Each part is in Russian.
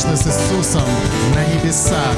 вечно с Иисусом на небесах.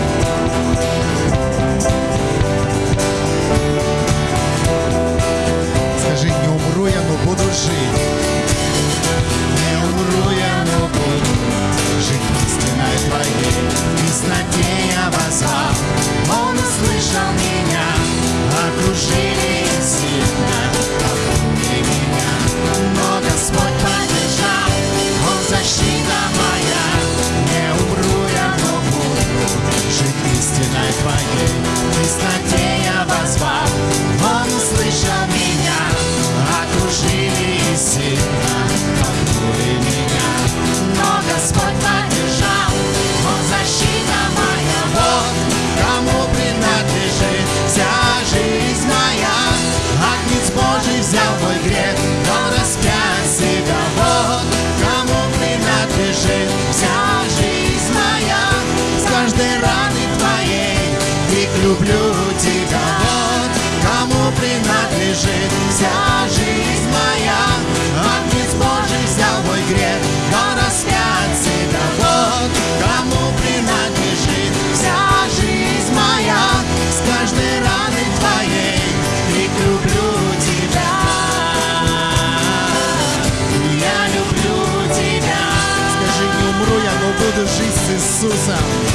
Принадлежит вся жизнь моя. Агнец Божий взял мой грех, он распять себя. Вот кому принадлежит вся жизнь моя. С каждой раны твоей крик люблю тебя. Я люблю тебя. Скажи, не умру я, но буду жить с Иисусом.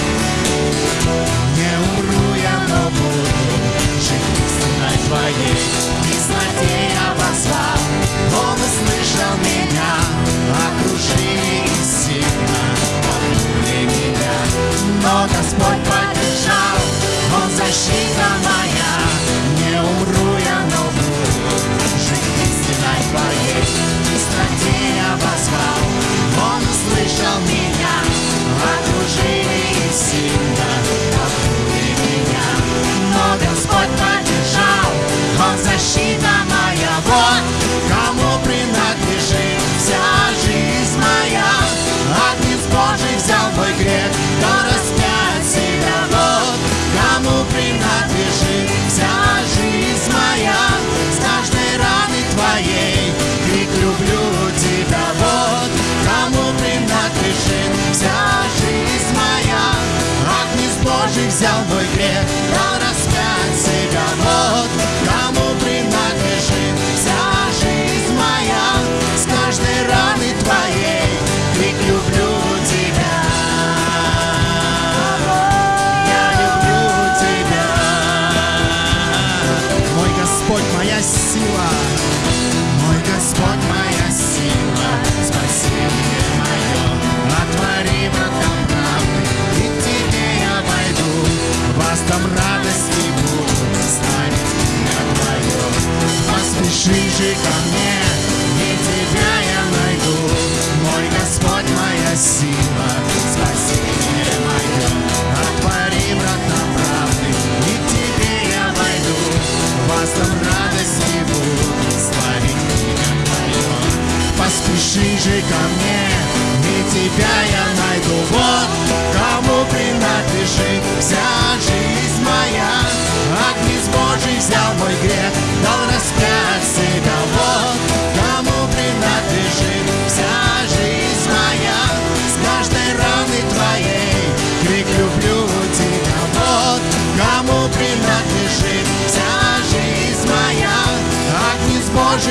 Божий взял мой грех, Же ко мне, и тебя я найду. Мой Господь, моя сила, спасение мое. Отвори врата правды, и к тебе я войду. Вас там радости буду, славить имя твое. Поспеши же ко мне,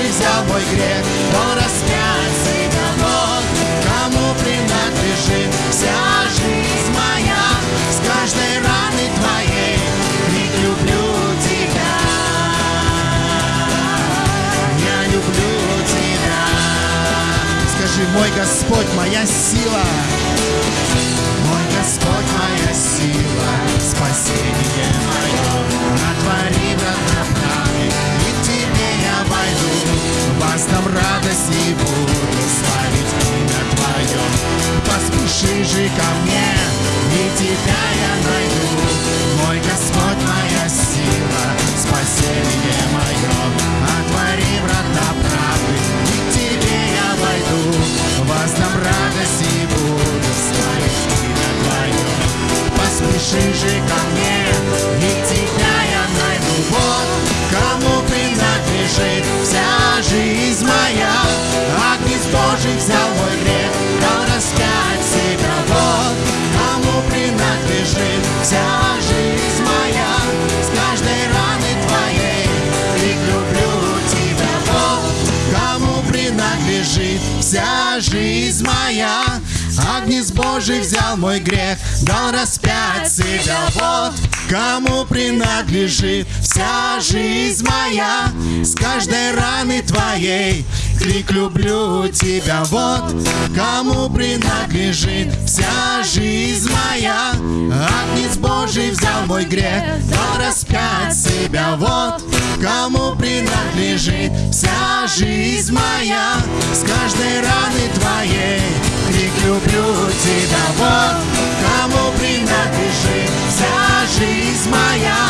Божий взял мой грех, он распять себя. Вот кому принадлежит вся жизнь моя. С каждой раны твоей крик люблю тебя. Я люблю тебя. Скажи, мой Господь, моя сила. Мой Господь, моя сила, спасение мое. И буду славить имя твое. Поспеши же ко мне, и тебя я найду. Мой Господь, моя сила, спасение мое. Отвори врата правды, и к тебе я войду. Вас там радость и буду славить имя твое. Поспеши же ко мне, и тебя я найду. Вот кому принадлежит вся жизнь. Взял мой грех, дал распять себя. Вот принадлежит вся жизнь моя. С каждой раны твоей крик люблю тебя. Вот кому принадлежит вся жизнь моя. Агнец Божий взял мой грех, дал распять себя. Вот кому принадлежит вся жизнь моя. С каждой раны твоей крик люблю тебя. Вот кому принадлежит вся жизнь моя. Агнец Божий взял мой грех, дал распять себя. Вот кому принадлежит вся жизнь моя. С каждой раны твоей крик люблю тебя. Вот кому принадлежит вся жизнь моя.